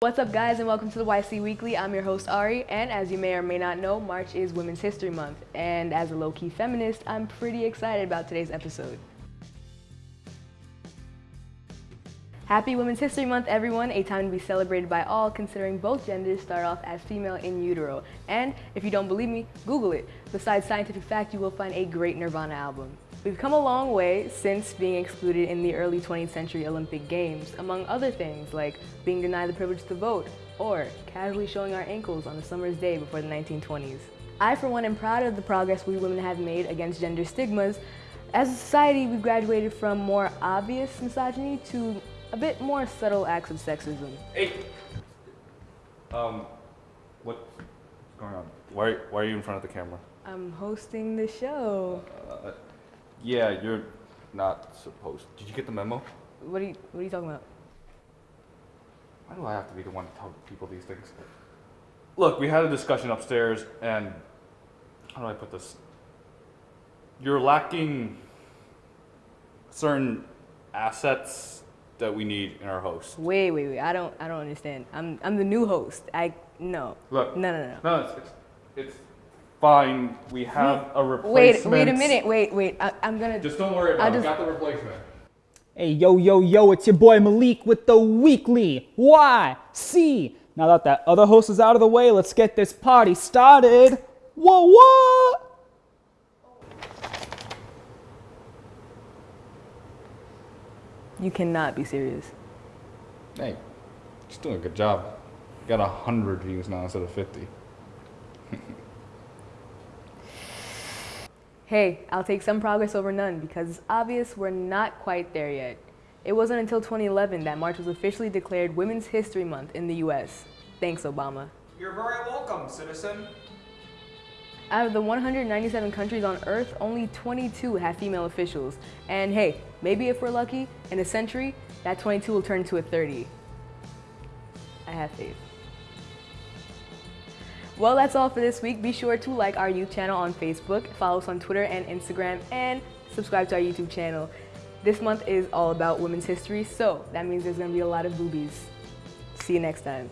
What's up guys and welcome to the YC Weekly. I'm your host Ari and as you may or may not know, March is Women's History Month and as a low-key feminist, I'm pretty excited about today's episode. Happy Women's History Month everyone, a time to be celebrated by all considering both genders start off as female in utero. And if you don't believe me, Google it. Besides scientific fact, you will find a great Nirvana album. We've come a long way since being excluded in the early 20th century Olympic Games, among other things like being denied the privilege to vote or casually showing our ankles on a summer's day before the 1920s. I, for one, am proud of the progress we women have made against gender stigmas. As a society, we've graduated from more obvious misogyny to a bit more subtle acts of sexism. Hey! Um, what's going on? Why, why are you in front of the camera? I'm hosting the show. Uh, yeah, you're not supposed. Did you get the memo? What are you, what are you talking about? Why do I have to be the one to tell people these things? Look, we had a discussion upstairs, and how do I put this? You're lacking certain assets that we need in our host. Wait, wait, wait. I don't, I don't understand. I'm, I'm the new host. I, no. Look. No, no, no. No, it's, it's, it's fine. We have hmm. a Wait, replacement. wait a minute. Wait, wait. I, I'm gonna. Just don't worry about I it. We just- got the replacement. Hey, yo, yo, yo, it's your boy Malik with the weekly YC. Now that that other host is out of the way, let's get this party started. Whoa, whoa! You cannot be serious. Hey, just doing a good job. Got a hundred views now instead of fifty. Hey, I'll take some progress over none because it's obvious we're not quite there yet. It wasn't until 2011 that March was officially declared Women's History Month in the US. Thanks, Obama. You're very welcome, citizen. Out of the 197 countries on Earth, only 22 have female officials. And hey, maybe if we're lucky, in a century, that 22 will turn to a 30. I have faith. Well, that's all for this week. Be sure to like our youth channel on Facebook, follow us on Twitter and Instagram, and subscribe to our YouTube channel. This month is all about women's history, so that means there's gonna be a lot of boobies. See you next time.